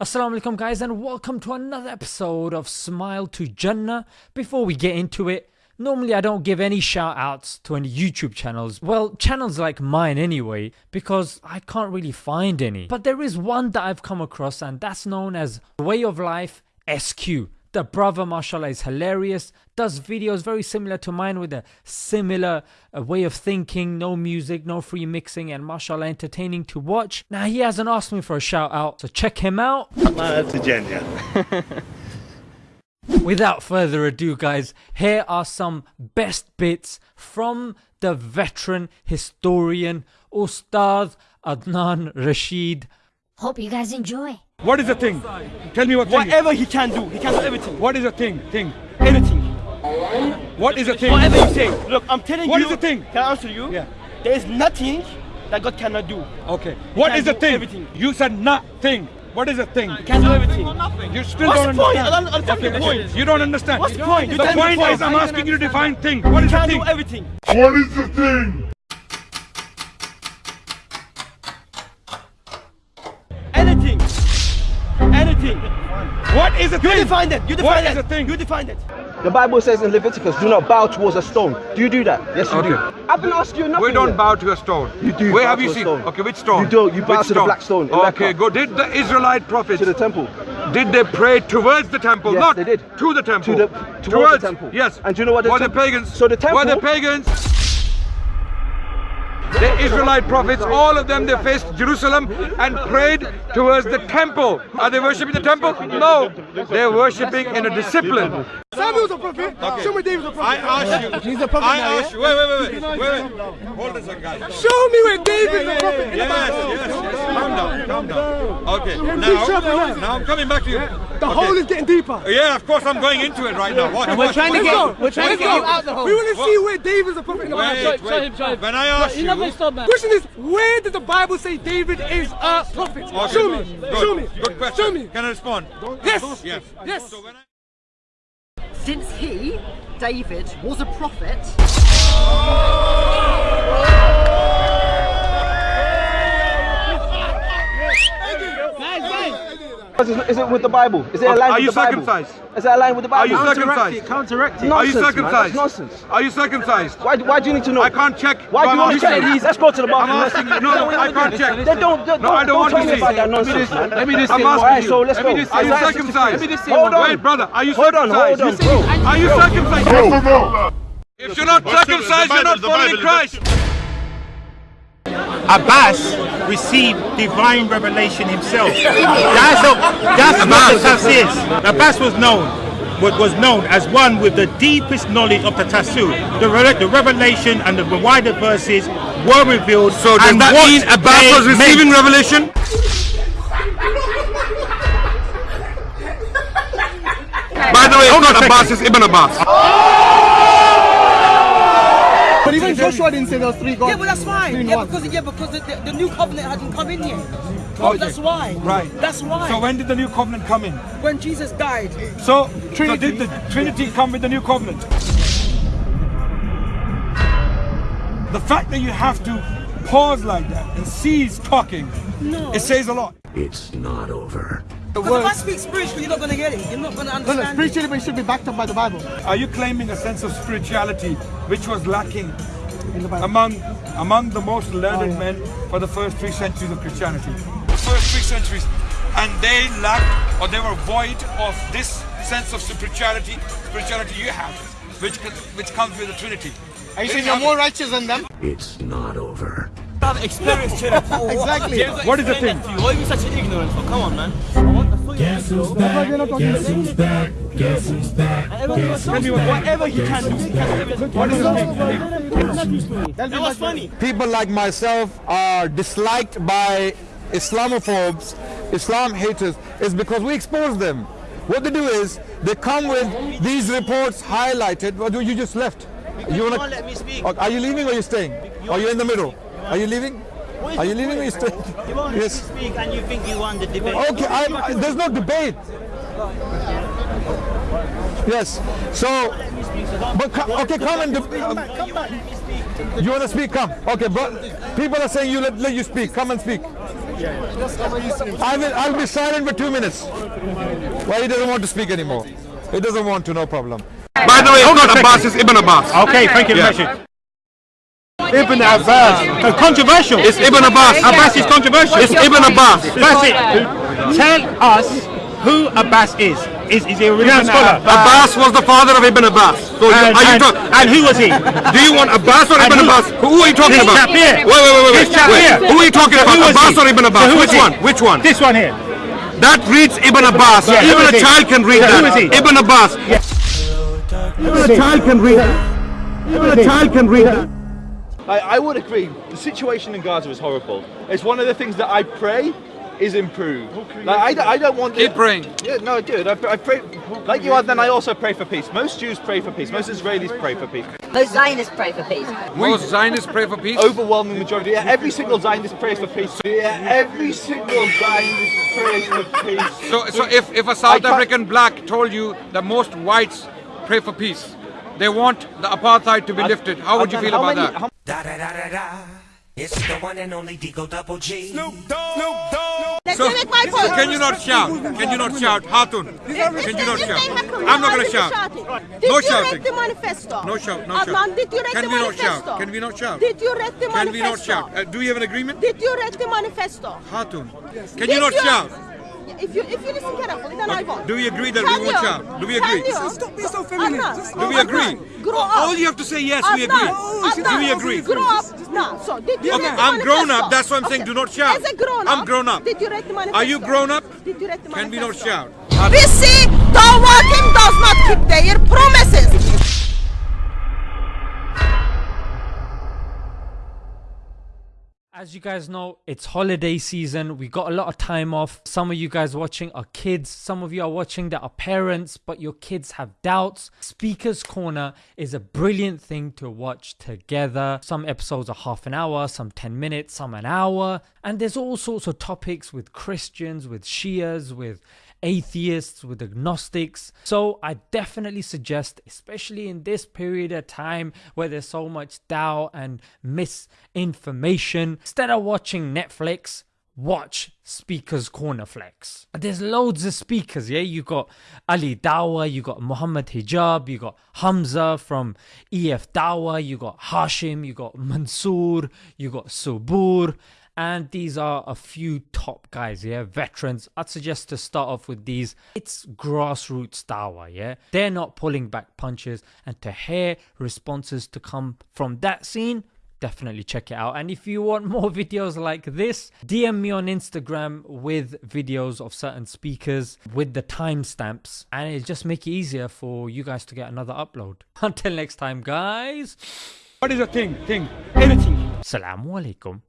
Assalamu alaikum guys and welcome to another episode of Smile to Jannah. Before we get into it, normally I don't give any shout outs to any YouTube channels, well channels like mine anyway, because I can't really find any. But there is one that I've come across and that's known as Way of Life SQ. The brother mashallah is hilarious, does videos very similar to mine with a similar uh, way of thinking, no music, no free mixing and mashallah entertaining to watch. Now he hasn't asked me for a shout out, so check him out. Without further ado guys, here are some best bits from the veteran historian Ustad Adnan Rashid. Hope you guys enjoy. What is the thing? Tell me what thing. Whatever he can do, he can do everything. What is the thing? Thing. Anything. What is the thing? Whatever you say. Look, I'm telling What you. is the thing? Can I answer you? Yeah. There is nothing that God cannot do. Okay. What can is the thing? everything. You said nothing. What is the thing? He can do everything. You still What's don't the point? understand. I don't understand the Okay, point. You don't understand. What's the point? You The tell me the point point. is I'm asking you to define thing. What is He the can thing? do everything. What is the thing? What is the You thing? define it. You define What it. is the thing? You define it. The Bible says in Leviticus, do not bow towards a stone. Do you do that? Yes, you do. I've been asking you nothing. We don't yet. bow to a stone. You do Where bow have to you seen? stone. Okay, which stone? You don't. You bow Which to the black stone in Okay, Mecca. go. Did the Israelite prophets To the temple. Did they pray towards the temple? Yes, Not they did. to the temple. To the- towards the temple. Yes. And do you know what the Were the pagans? So the temple- Were the pagans? The Israelite prophets, all of them, they faced Jerusalem and prayed towards the temple. Are they worshipping the temple? No. They're worshipping in a discipline. Samuel's a prophet. Show me David's a prophet. I asked you. He's a prophet I now, asked you. Wait, wait, wait, wait, wait, wait. Hold this, one, guys. Show me where David's a prophet in the Yes, Bible. yes, yes. Calm down, calm down. Okay, now, now. now I'm coming back to you. The Okay. hole is getting deeper. Yeah, of course I'm going into it right now. Watch, watch, trying to get, we're trying to get you out the hole. We want to see where David's a prophet in the Wait, Bible. wait. When I asked you, Question is, where does the Bible say David is a prophet? Okay, Show me. good. Show me. Good question. Show me. Can I respond? Yes. Yes. Yes. So when I since he, David, was a prophet, oh! Is it- Is it with the Bible? Is it aligned Are with you the Bible? circumcised? Is it aligned with the Bible? Are you circumcised? Counteract Are you Nonsense, man. That's nonsense. Are you circumcised? Why, why do you need to know? I can't check. Why do you want to check? asking- Let's go to the I'm bathroom. asking you. No, no, I can't check. Then don't, don't, No, I don't don't want tell to see. about that nonsense, man. Let me just I'm asking one. you. So let's Let go. me just say Are you Isaiah circumcised? 63. Hold on. Wait, brother, are you Hold on, circumcised? hold on, bro. Are you circumcised? Yes or no? If you're not circumcised, you're not following Christ. Abbas received divine revelation himself. That's, a, that's what the tafsir is. Abbas was known wa- was known as one with the deepest knowledge of the tafsir. The, re- the revelation and the wider verses were revealed. So does and that what mean Abbas they was receiving meant. revelation? By the way, it's not Abbas, it's Ibn Abbas. But even Joshua didn't say there was three gods. yeah, but that's fine. Yeah, because yeah, because the, the, the new covenant hadn't come in yet. Oh, Okay. that's why. Right. That's why. So when did the new covenant come in? when Jesus died, So, so did the Trinity come with the new covenant? The fact that you have to pause like that and cease talking, No. it says a lot. It's not over. Because if I speak spiritually, you're not gonna get it. You're not gonna No, no, understand. it. spiritually, but it should be backed up by the Bible. Are you claiming a sense of spirituality which was lacking In the Bible. among among the most learned Oh, yeah. men for the first three centuries of Christianity? The first three centuries, and they lacked or they were void of this sense of spirituality, spirituality you have, which which comes with the Trinity. Are you saying you're more righteous than them? It's not over. I've experienced it. Exactly. What is the thing? Why are you such an ignorant? for? Come on, man. Tell me what, Whatever he can do, he can do everything. what is the thing? That was funny. people like myself are disliked by Islamophobes, Islam haters, is because we expose them. What they do is they come with these reports highlighted. What do you just left? You wanna? can't let me speak. Are you leaving or you staying? Are you in the middle? Are you leaving? Are you leaving or you staying? You won't Yes. speak and you think you won the debate. Okay, I'm, I, there's no debate. Yes. So, but co- okay, come and. De- you want to speak? Come. Okay, but people are saying you let, let you speak. Come and speak. I will, I'll be silent for two minutes. Why he doesn't want to speak anymore? He doesn't want to, no problem. By the way, it's not Abbas, it's Ibn Abbas. Okay, thank you very much. Ibn Abbas. Uh, controversial. It's Ibn Abbas. Abbas is controversial. It's Ibn Abbas. That's it. Tell us who Abbas is. Is, is he a religious scholar? Abbas was the father of Ibn Abbas. So you, And, are you and, talk- and who was he? Do you want Abbas or And Ibn who- Abbas? Who are you talking This about? Wait, wait, wait, wait. This wait. here. Who are you talking about? Who Abbas he? or Ibn Abbas? So Which was he? one? Which one? This one here. That reads Ibn Abbas. Yeah, Even a child can read Yeah, who that. is he? Ibn Abbas. Even a child can read that. Even a child can read that. I, I would agree. The situation in Gaza is horrible. It's one of the things that I pray is improved. Like I, don't- I don't want. Keep praying. Yeah, no, I do. I, I pray. Like you are, then I also pray for peace. Most Jews pray for peace. Most Israelis pray for peace. Most Zionists pray for peace. Most Zionists pray for peace. Overwhelming majority. Yeah, every single Zionist prays for peace. Yeah, every single Zionist prays for peace. So, so if, if a I South African black told you that most whites pray for peace, they want the apartheid to be lifted, how would you feel about many- that? How- Da da da da da. It's the one and only Digo Double G. So, so can you not shout? Can you not shout? Hatun, can you not shout? I'm not going to shout. Did No you shouting. read the manifesto? No shout, no Adnan, shout. did you read Can the we not manifesto? shout? Can we not shout? Did you read the manifesto? Can we not shout? Uh, do you have an agreement? Did you read the manifesto? Hatun, can Did you not shout? If you if you listen carefully, then I won't. Do we agree that Can we won't shout? Do we agree? you? Stop being so feminine. Adnan, Do we Adnan, agree? Grow up. All you have to say yes, we agree. Adnan, Do we agree? Grow up. No. So did you Okay, read the I'm grown up, that's why I'm saying Okay. do not shout. As a grown up, I'm grown up. Did you read the manifesto? Are you grown up? Did you read the manifesto? Can we not manifesto? shout? We see Tawakim does not As you guys know, it's holiday season. We got a lot of time off. Some of you guys watching are kids. Some of you are watching that are parents, but your kids have doubts. Speaker's Corner is a brilliant thing to watch together. Some episodes are half an hour, some 10 minutes, some an hour. And there's all sorts of topics with Christians, with Shias, with atheists, with agnostics. So I definitely suggest, especially in this period of time where there's so much doubt and misinformation, instead of watching Netflix, watch Speakers Corner Flex. There's loads of speakers, yeah. You got Ali Dawah, you got Muhammad Hijab, you got Hamza from EF Dawa, you got Hashim, you got Mansoor, you got Subboor, and these are a few top guys, yeah, veterans. I'd suggest to start off with these. It's grassroots dawa, yeah. They're not pulling back punches, and to hear responses to come from that scene, definitely check it out. And if you want more videos like this, DM me on Instagram with videos of certain speakers with the timestamps, and it'll just make it easier for you guys to get another upload. Until next time, guys. What is your thing? Thing. Anything. Assalamu alaikum.